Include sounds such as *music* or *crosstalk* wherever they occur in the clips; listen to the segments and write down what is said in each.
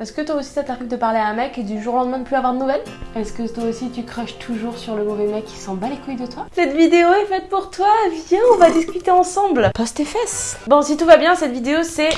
Est-ce que toi aussi ça t'arrive de parler à un mec et du jour au lendemain de plus avoir de nouvelles Est-ce que toi aussi tu crushes toujours sur le mauvais mec qui s'en bat les couilles de toi Cette vidéo est faite pour toi, viens on va discuter ensemble. Poste tes fesses. Bon si tout va bien cette vidéo c'est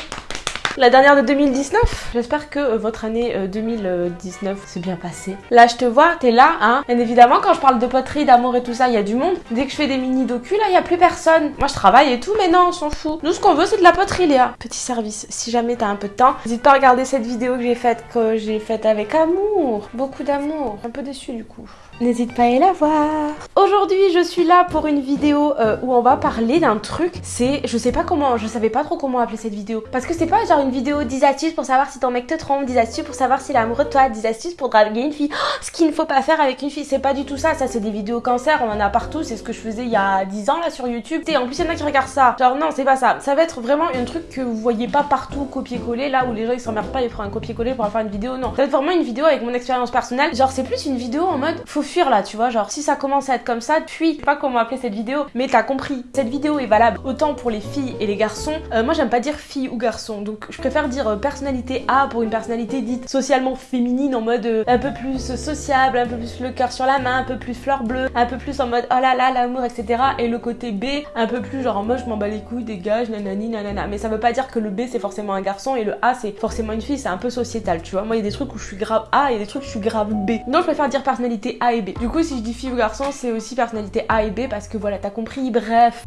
la dernière de 2019. J'espère que euh, votre année 2019 s'est bien passée. Là, je te vois, t'es là, hein. Bien évidemment, quand je parle de poterie, d'amour et tout ça, il y a du monde. Dès que je fais des mini docu, là, y a plus personne. Moi, je travaille et tout, mais non, on s'en fout. Nous, ce qu'on veut, c'est de la poterie, Léa. Petit service, si jamais t'as un peu de temps, n'hésite pas à regarder cette vidéo que j'ai faite, que j'ai faite avec amour. Beaucoup d'amour. Un peu déçu, du coup. N'hésite pas à la voir. Aujourd'hui, je suis là pour une vidéo euh, où on va parler d'un truc. C'est, je sais pas comment, je savais pas trop comment appeler cette vidéo. Parce que c'est pas genre une vidéo 10 astuces pour savoir si ton mec te trompe, 10 astuces pour savoir s'il est amoureux de toi, 10 astuces pour draguer une fille. Oh, ce qu'il ne faut pas faire avec une fille, c'est pas du tout ça. Ça, c'est des vidéos cancer, on en a partout. C'est ce que je faisais il y a 10 ans là sur YouTube. Et en plus, il y en a qui regardent ça. Genre, non, c'est pas ça. Ça va être vraiment un truc que vous voyez pas partout copier-coller, là où les gens ils s'emmerdent pas, ils feront un copier-coller pour faire une vidéo. Non, ça va être vraiment une vidéo avec mon expérience personnelle. Genre, c'est plus une vidéo en mode fuir là, tu vois. Genre, si ça commence à être comme ça, puis, je sais pas comment appeler cette vidéo, mais t'as compris. Cette vidéo est valable autant pour les filles et les garçons. Euh, moi, j'aime pas dire fille ou garçon, donc je préfère dire euh, personnalité A pour une personnalité dite socialement féminine en mode euh, un peu plus sociable, un peu plus le cœur sur la main, un peu plus fleur bleue, un peu plus en mode oh là là, l'amour, etc. Et le côté B, un peu plus genre en mode je m'en bats les couilles, dégage, nanani, nanana. Mais ça veut pas dire que le B c'est forcément un garçon et le A c'est forcément une fille, c'est un peu sociétal, tu vois. Moi, il y a des trucs où je suis grave A et des trucs où je suis grave B. Donc, je préfère dire personnalité A Du coup, si je dis fille ou garçon, c'est aussi personnalité A et B parce que voilà, t'as compris, bref.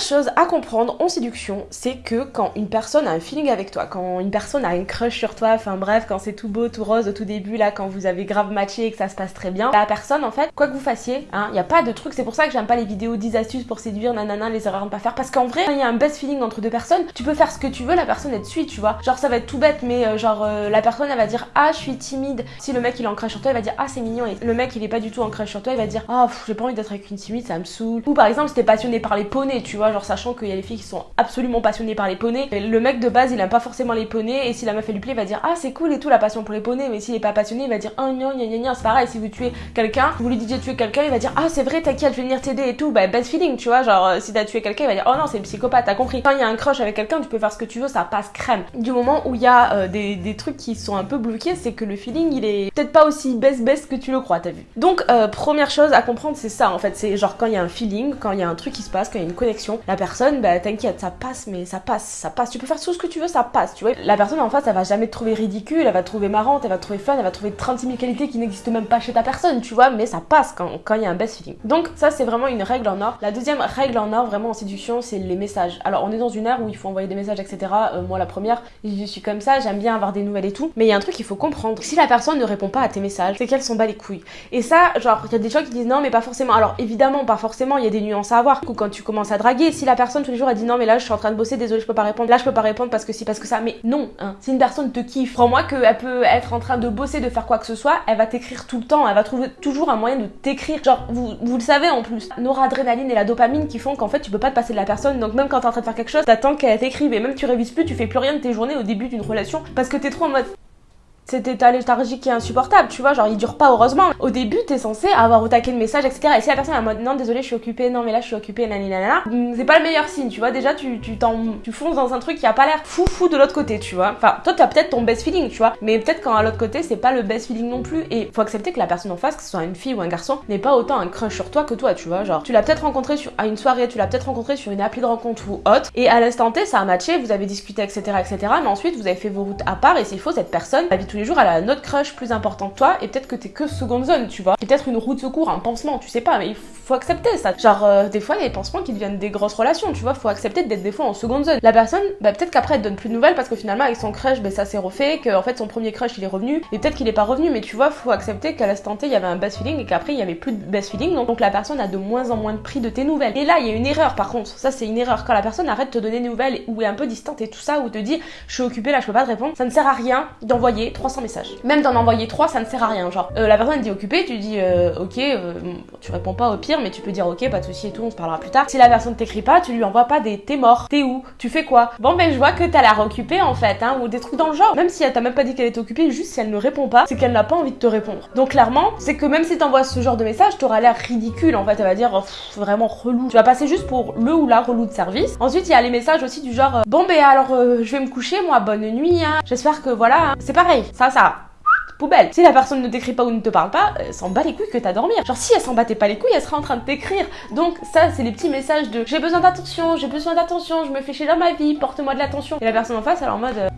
Chose à comprendre en séduction, c'est que quand une personne a un feeling avec toi, quand une personne a une crush sur toi, enfin bref, quand c'est tout beau, tout rose au tout début, là, quand vous avez grave matché et que ça se passe très bien, la personne, en fait, quoi que vous fassiez, hein, y a pas de truc, c'est pour ça que j'aime pas les vidéos 10 astuces pour séduire, nanana, les erreurs à ne pas faire, parce qu'en vrai, il y a un best feeling entre deux personnes, tu peux faire ce que tu veux, la personne elle te suit, tu vois. Genre, ça va être tout bête, mais euh, genre, euh, la personne elle va dire, ah, je suis timide. Si le mec il est en crush sur toi, il va dire, ah, c'est mignon, et le mec il est pas du tout en crush sur toi, il va dire, ah, j'ai pas envie d'être avec une timide, ça me saoule. Ou par exemple, si t'es passionné par les poneys, tu vois, genre, sachant qu'il y a des filles qui sont absolument passionnées par les poneys. Le mec de base, il aime pas forcément les poneys. Et si la meuf elle lui plaît, il va dire ah c'est cool et tout la passion pour les poneys. Mais s'il est pas passionné, il va dire oh non. C'est pareil. Si vous tuez quelqu'un, vous lui dites tuer quelqu'un, il va dire ah c'est vrai t'inquiète, je vais venir t'aider et tout. Bah best feeling, tu vois. Genre si t'as tué quelqu'un, il va dire oh non c'est le psychopathe. T'as compris. Quand il y a un crush avec quelqu'un, tu peux faire ce que tu veux, ça passe crème. Du moment où il y a euh, des, des, trucs qui sont un peu bloqués, c'est que le feeling il est peut-être pas aussi best que tu le crois. T'as vu. Donc euh, première chose à comprendre, c'est ça en fait. C'est genre quand il y a un feeling, quand il y a un truc qui se passe, quand il y a une connexion, la personne, bah t'inquiète, ça passe, mais ça passe, ça passe. Tu peux faire tout ce que tu veux, ça passe, tu vois. La personne en face, elle va jamais te trouver ridicule, elle va te trouver marrante, elle va te trouver fun, elle va trouver 36 000 qualités qui n'existent même pas chez ta personne, tu vois, mais ça passe quand il y a un best feeling. Donc ça, c'est vraiment une règle en or. La deuxième règle en or, vraiment en séduction, c'est les messages. Alors on est dans une ère où il faut envoyer des messages, etc. Euh, moi, la première, je suis comme ça, j'aime bien avoir des nouvelles et tout. Mais il y a un truc qu'il faut comprendre. Si la personne ne répond pas à tes messages, c'est qu'elle s'en bat les couilles. Et ça, genre, il y a des gens qui disent non, mais pas forcément. Alors évidemment, pas forcément, il y a des nuances à avoir. Quand tu commences à draguer, si la personne tous les jours a dit non, mais là, je suis en train de bosser, désolé, je peux pas répondre. Là, je peux pas répondre parce que si, parce que ça. Mais non, hein. Si une personne te kiffe, crois-moi qu'elle peut être en train de bosser, de faire quoi que ce soit, elle va t'écrire tout le temps, elle va trouver toujours un moyen de t'écrire. Genre, vous, vous le savez en plus, noradrénaline et la dopamine qui font qu'en fait, tu peux pas te passer de la personne. Donc, même quand t'es en train de faire quelque chose, t'attends qu'elle t'écrive et même tu révises plus, tu fais plus rien de tes journées au début d'une relation parce que t'es trop en mode cet état léthargique qui est insupportable, tu vois, genre il dure pas heureusement. Au début, t'es censé avoir au taquet le message, etc. Et si la personne est en mode non, désolé, je suis occupée, non, mais là je suis occupée, nanana, c'est pas le meilleur signe, tu vois. Déjà, tu, tu, tu fonces dans un truc qui a pas l'air fou fou de l'autre côté, tu vois. Enfin, toi, t'as peut-être ton best feeling, tu vois, mais peut-être quand à l'autre côté, c'est pas le best feeling non plus. Et faut accepter que la personne en face, que ce soit une fille ou un garçon, n'est pas autant un crush sur toi que toi, tu vois. Genre, tu l'as peut-être rencontré sur, à une soirée, tu l'as peut-être rencontré sur une appli de rencontre ou autre, et à l'instant T, ça a matché, vous avez discuté, etc., etc. Mais ensuite, vous avez fait vos routes à part, et c'est faux, cette personne, la vie les jours, elle a un crush plus important que toi et peut-être que t'es que seconde zone, tu vois. Peut-être une roue de secours, un pansement, tu sais pas, mais il faut accepter ça. Genre, euh, des fois, il y a des pansements qui deviennent des grosses relations, tu vois. Faut accepter d'être des fois en seconde zone. La personne, bah, peut-être qu'après, elle donne plus de nouvelles parce que finalement, avec son crush, bah, ça s'est refait, que en fait, son premier crush, il est revenu et peut-être qu'il est pas revenu, mais tu vois, faut accepter qu'à l'instant T, il y avait un best feeling et qu'après, il y avait plus de best feeling. Donc, la personne a de moins en moins de prix de tes nouvelles. Et là, il y a une erreur par contre. Ça, c'est une erreur. Quand la personne arrête de te donner des nouvelles ou est un peu distante et tout ça, ou te dit, je suis occupée là, je peux pas te répondre, ça ne sert à rien d'envoyer 300 messages. Même d'en envoyer 3, ça ne sert à rien. Genre, euh, la personne dit occupée, tu dis euh, ok, tu réponds pas au pire, mais tu peux dire ok, pas de souci et tout, on se parlera plus tard. Si la personne t'écrit pas, tu lui envoies pas des t'es mort, t'es où, tu fais quoi? Bon ben je vois que t'as l'air occupée en fait, hein, ou des trucs dans le genre. Même si elle t'a même pas dit qu'elle était occupée, juste si elle ne répond pas, c'est qu'elle n'a pas envie de te répondre. Donc clairement, c'est que même si t'envoies ce genre de message, t'auras l'air ridicule en fait. Elle va dire oh, vraiment relou. Tu vas passer juste pour le ou la relou de service. Ensuite, il y a les messages aussi du genre euh, bon ben alors euh, je vais me coucher moi, bonne nuit. Hein. J'espère que voilà, hein. c'est pareil. Ça, ça poubelle. Si la personne ne t'écrit pas ou ne te parle pas, elle s'en bat les couilles que t'as dormir. Genre si elle s'en battait pas les couilles, elle serait en train de t'écrire. Donc ça, c'est les petits messages de j'ai besoin d'attention, j'ai besoin d'attention, je me fais chier dans ma vie, porte-moi de l'attention. Et la personne en face, elle est en mode euh,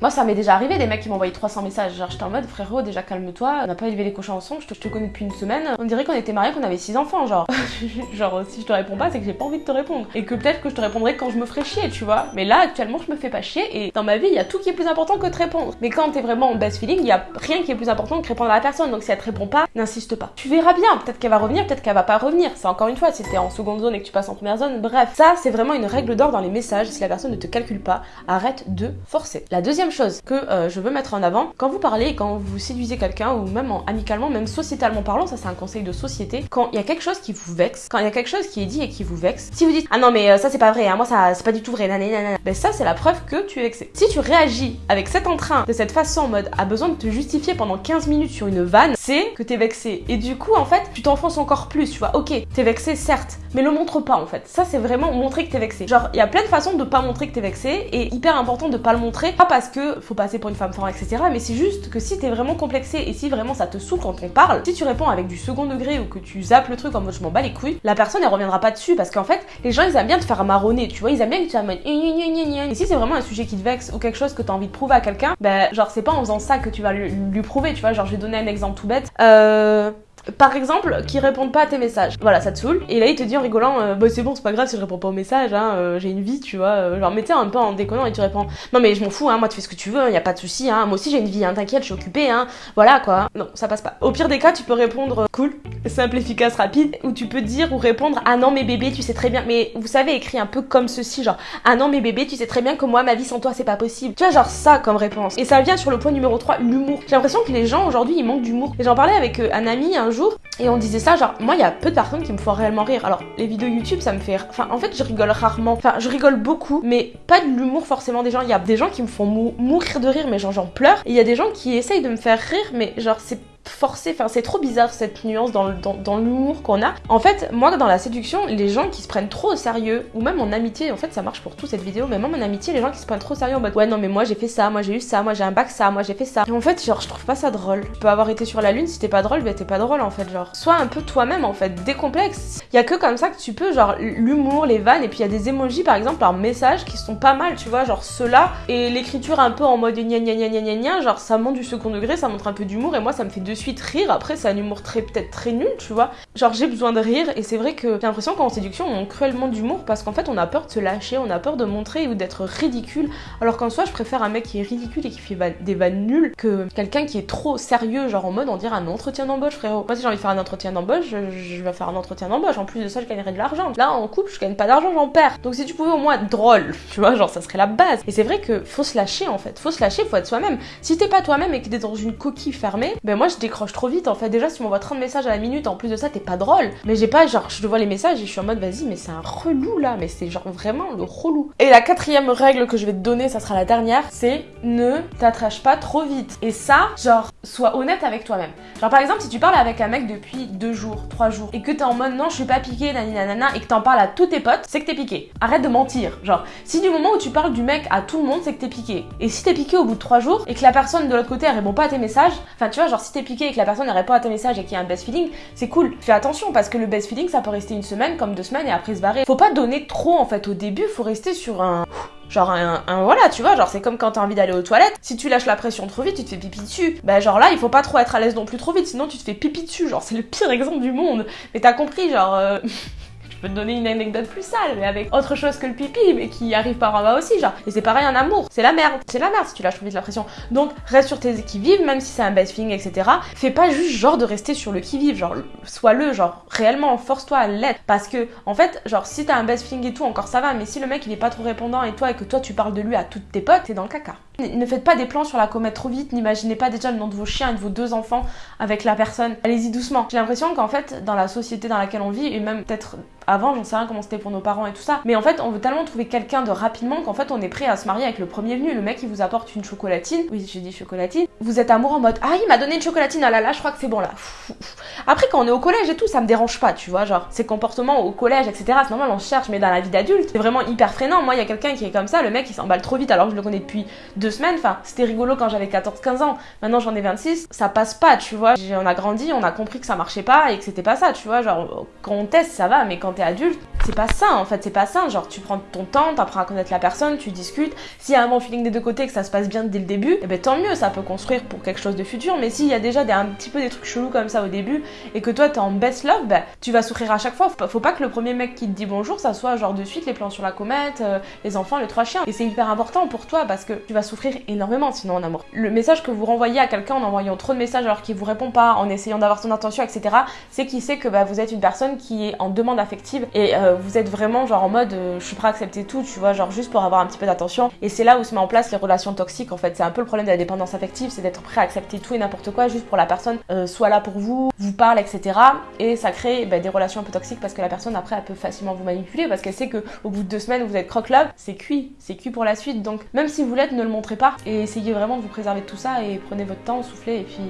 moi, ça m'est déjà arrivé, des mecs qui m'envoyaient 300 messages. Genre, j'étais en mode, frérot, déjà calme-toi, on n'a pas élevé les cochons ensemble, je te, connais depuis une semaine. On dirait qu'on était mariés, qu'on avait 6 enfants, genre. *laughs* genre, si je te réponds pas, c'est que j'ai pas envie de te répondre. Et que peut-être que je te répondrai quand je me ferai chier, tu vois. Mais là, actuellement, je me fais pas chier et dans ma vie, il y a tout qui est plus important que de répondre. Mais quand t'es vraiment en best feeling, il y a rien qui est plus important que répondre à la personne. Donc si elle te répond pas, n'insiste pas. Tu verras bien, peut-être qu'elle va revenir, peut-être qu'elle va pas revenir. C'est encore une fois, si t'es en seconde zone et que tu passes en première zone, bref. Ça, c'est vraiment une règle d'or dans les messages. Si la personne ne te calcule pas, arrête de forcer. La deuxième chose que euh, je veux mettre en avant. Quand vous parlez, quand vous séduisez quelqu'un, ou même amicalement, même sociétalement parlant, ça c'est un conseil de société, quand il y a quelque chose qui vous vexe, quand il y a quelque chose qui est dit et qui vous vexe, si vous dites ah non mais euh, ça c'est pas vrai, hein, moi ça c'est pas du tout vrai, nanana, ben ça c'est la preuve que tu es vexé. Si tu réagis avec cet entrain, de cette façon en mode a besoin de te justifier pendant 15 minutes sur une vanne, que t'es vexé. Et du coup en fait, tu t'enfonces encore plus, tu vois. Ok, t'es vexé certes, mais le montre pas en fait. Ça c'est vraiment montrer que t'es vexé. Genre il y a plein de façons de pas montrer que t'es vexé et hyper important de pas le montrer, pas parce que faut passer pour une femme forte, etc. Mais c'est juste que si t'es vraiment complexé et si vraiment ça te saoule quand on parle, si tu réponds avec du second degré ou que tu zappes le truc en mode je m'en bats les couilles, la personne elle reviendra pas dessus parce qu'en fait les gens ils aiment bien te faire marronner, tu vois, ils aiment bien que tu mode et si c'est vraiment un sujet qui te vexe ou quelque chose que t'as envie de prouver à quelqu'un, ben genre c'est pas en faisant ça que tu vas lui, lui prouver, tu vois, genre je vais donner un exemple tout bête. Euh par exemple, qui répondent pas à tes messages. Voilà, ça te saoule. Et là, il te dit en rigolant, euh, bah c'est bon, c'est pas grave si je réponds pas aux messages, hein, euh, j'ai une vie, tu vois. Euh, genre, mettez un peu en déconnant et tu réponds, non mais je m'en fous, hein, moi tu fais ce que tu veux, hein, y a pas de souci, moi aussi j'ai une vie, t'inquiète, je suis occupée, hein, voilà quoi. Non, ça passe pas. Au pire des cas, tu peux répondre cool, simple, efficace, rapide, ou tu peux dire ou répondre, ah non mais bébé, tu sais très bien, mais vous savez, écrit un peu comme ceci, genre, ah non mais bébé, tu sais très bien que moi, ma vie sans toi, c'est pas possible. Tu vois, genre ça comme réponse. Et ça vient sur le point numéro 3, l'humour. J'ai l'impression que les gens aujourd'hui, ils manquent d'humour. Et j'en parlais avec un ami un jour, et on disait ça, genre, moi, il y a peu de personnes qui me font réellement rire. Alors, les vidéos YouTube, ça me fait. Enfin, en fait, je rigole rarement. Enfin, je rigole beaucoup, mais pas de l'humour forcément des gens. Il y a des gens qui me font mourir de rire, mais genre, j'en pleure. Et il y a des gens qui essayent de me faire rire, mais genre, c'est forcé, enfin c'est trop bizarre cette nuance dans, l'humour qu'on a. En fait, moi dans la séduction, les gens qui se prennent trop au sérieux, ou même en amitié, en fait ça marche pour tout cette vidéo, mais même en amitié, les gens qui se prennent trop au sérieux en mode ouais non mais moi j'ai fait ça, moi j'ai eu ça, moi j'ai un bac ça, moi j'ai fait ça. Et en fait, genre je trouve pas ça drôle. Tu peux avoir été sur la lune, si t'es pas drôle, bah t'es pas drôle en fait, genre. Sois un peu toi-même en fait, décomplexe. Y a que comme ça que tu peux, genre l'humour, les vannes, et puis il y a des emojis par exemple par message qui sont pas mal, tu vois, genre ceux-là, et l'écriture un peu en mode gna gna gna gna gna genre ça monte du second degré, ça montre un peu d'humour, et moi ça me fait de suite rire. Après, c'est un humour très peut-être très nul, tu vois. Genre j'ai besoin de rire et c'est vrai que j'ai l'impression qu'en séduction on manque cruellement d'humour parce qu'en fait on a peur de se lâcher, on a peur de montrer ou d'être ridicule. Alors qu'en soi je préfère un mec qui est ridicule et qui fait des vannes nulles que quelqu'un qui est trop sérieux, genre en mode on dirait un entretien d'embauche frérot. Moi si j'ai envie de faire un entretien d'embauche, je, vais faire un entretien d'embauche. En plus de ça je gagnerai de l'argent. Là en couple je gagne pas d'argent, j'en perds. Donc si tu pouvais au moins être drôle, *laughs* tu vois, genre ça serait la base. Et c'est vrai que faut se lâcher en fait, faut se lâcher, faut être soi-même. Si t'es pas toi-même et que t'es dans une coquille fermée, ben moi je décroche trop vite en fait. Déjà si on m'envoie 30 messages à la minute, en plus de ça, t'es pas drôle. Mais j'ai pas, genre, je vois les messages et je suis en mode, vas-y, mais c'est un relou là, mais c'est genre vraiment le relou. Et la quatrième règle que je vais te donner, ça sera la dernière, c'est ne t'attrache pas trop vite. Et ça, genre, sois honnête avec toi-même. Genre, par exemple, si tu parles avec un mec depuis deux jours, trois jours, et que t'es en mode, non, je suis pas piqué, nanana, et que t'en parles à tous tes potes, c'est que t'es piqué. Arrête de mentir. Genre, si du moment où tu parles du mec à tout le monde, c'est que t'es piqué. Et si t'es piqué au bout de trois jours, et que la personne de l'autre côté, elle répond pas à tes messages, enfin, tu vois, genre, si t'es piqué et que la personne, elle répond à tes messages et qu'il y a un best feeling, c'est cool. Fais attention parce que le best feeling ça peut rester une semaine comme deux semaines et après se barrer. Faut pas donner trop en fait au début, faut rester sur un Genre un, voilà, tu vois, genre c'est comme quand t'as envie d'aller aux toilettes, si tu lâches la pression trop vite, tu te fais pipi dessus. Bah genre là, il faut pas trop être à l'aise non plus trop vite, sinon tu te fais pipi dessus, genre c'est le pire *laughs* exemple du monde. Mais t'as compris, genre euh, *laughs* peux te donner une anecdote plus sale, mais avec autre chose que le pipi, mais qui arrive par en bas aussi, genre. Et c'est pareil en amour, c'est la merde. C'est la merde si tu lâches trop vite la pression. Donc, reste sur tes qui-vive, même si c'est un best feeling, etc. Fais pas juste genre de rester sur le qui-vive, genre, sois-le, genre, réellement, force-toi à l'être. Parce que, en fait, genre, si t'as un best feeling et tout, encore ça va, mais si le mec il est pas trop répondant et toi, et que toi tu parles de lui à toutes tes potes, t'es dans le caca. Ne faites pas des plans sur la comète trop vite, n'imaginez pas déjà le nom de vos chiens et de vos deux enfants avec la personne. Allez-y doucement. J'ai l'impression qu'en fait, dans la société dans laquelle on vit, et même peut-être avant, j'en sais rien comment c'était pour nos parents et tout ça. Mais en fait, on veut tellement trouver quelqu'un de rapidement qu'en fait, on est prêt à se marier avec le premier venu. Le mec, il vous apporte une chocolatine. Oui, j'ai dit chocolatine. Vous êtes amoureux en mode Ah, il m'a donné une chocolatine. Ah là là, je crois que c'est bon là. Après, quand on est au collège et tout, ça me dérange pas, tu vois. Genre, ces comportements au collège, etc. C'est normal, on cherche, mais dans la vie d'adulte, c'est vraiment hyper freinant. Moi, il y a quelqu'un qui est comme ça. Le mec, il s'emballe trop vite alors que je le connais depuis deux semaines. Enfin, c'était rigolo quand j'avais 14-15 ans. Maintenant, j'en ai 26. Ça passe pas, tu vois. On a grandi, on a compris que ça marchait pas et que c'était pas ça, tu vois. Genre, quand on teste, ça va, mais quand t'es adulte, c'est pas ça en fait, c'est pas ça. Genre, tu prends ton temps, t'apprends à connaître la personne, tu discutes. S'il y a un bon feeling des deux côtés, que ça se passe bien dès le début, eh ben tant mieux, ça peut construire pour quelque chose de futur. Mais s'il y a déjà des, un petit peu des trucs chelous comme ça au début et que toi t'es en best love, ben, tu vas souffrir à chaque fois. Faut pas que le premier mec qui te dit bonjour, ça soit genre de suite les plans sur la comète, euh, les enfants, les trois chiens. Et c'est hyper important pour toi parce que tu vas souffrir énormément sinon en amour. Le message que vous renvoyez à quelqu'un en envoyant trop de messages alors qu'il vous répond pas, en essayant d'avoir son attention, etc., c'est qu'il sait que bah, vous êtes une personne qui est en demande affective et euh, vous êtes vraiment genre en mode euh, je suis prêt à accepter tout, tu vois, genre juste pour avoir un petit peu d'attention. Et c'est là où se met en place les relations toxiques en fait. C'est un peu le problème de la dépendance affective, c'est d'être prêt à accepter tout et n'importe quoi juste pour la personne euh, soit là pour vous, vous parle, etc. Et ça crée bah, des relations un peu toxiques parce que la personne après elle peut facilement vous manipuler parce qu'elle sait que au bout de deux semaines vous êtes croque-love, c'est cuit, c'est cuit pour la suite. Donc même si vous l'êtes, ne le montrez pas et essayez vraiment de vous préserver de tout ça et prenez votre temps, soufflez et puis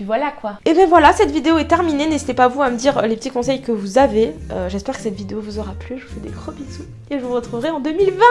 puis voilà quoi. Et ben voilà, cette vidéo est terminée. N'hésitez pas vous à me dire euh, les petits conseils que vous avez. Euh, j'espère que cette vidéo vous aura plu. Je vous fais des gros bisous. Et je vous retrouverai en 2020